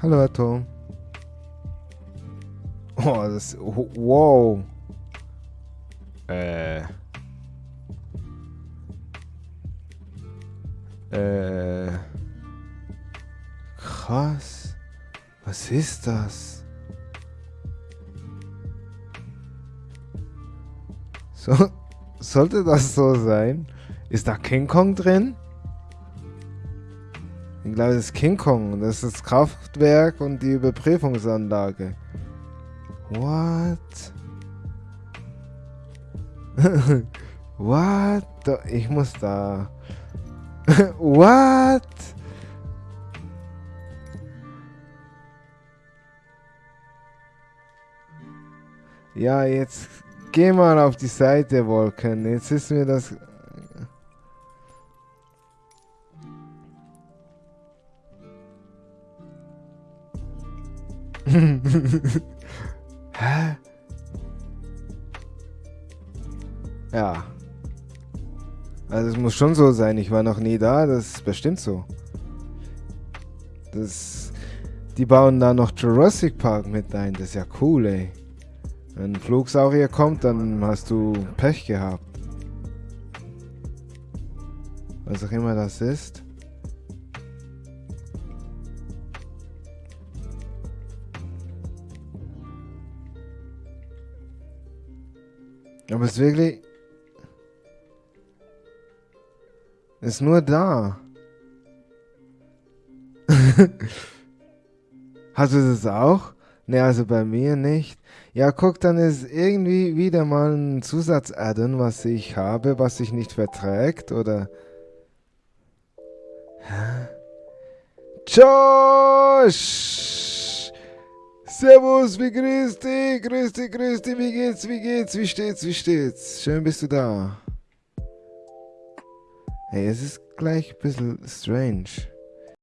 Hallo, Atom. Oh, das... Wow. Äh... Äh... Krass. Was ist das? So, sollte das so sein? Ist da King Kong drin? Ich glaube, das ist King Kong. Das ist das Kraftwerk und die Überprüfungsanlage. What? What? Ich muss da. What? Ja, jetzt geh mal auf die Seite, Wolken. Jetzt ist mir das... Hä? Ja. Also es muss schon so sein. Ich war noch nie da. Das ist bestimmt so. Das... Die bauen da noch Jurassic Park mit ein. Das ist ja cool, ey. Wenn ein Flugsaurier kommt, dann hast du Pech gehabt. Was auch immer das ist. Aber es ist wirklich... Ist nur da. Hast du das auch? Ne, also bei mir nicht. Ja, guck, dann ist irgendwie wieder mal ein Zusatz-Addon, was ich habe, was sich nicht verträgt, oder... Josh! Servus, wie grüß dich, grüß dich, grüß dich, wie geht's, wie geht's, wie steht's, wie steht's? Schön bist du da. Hey, es ist gleich ein bisschen strange.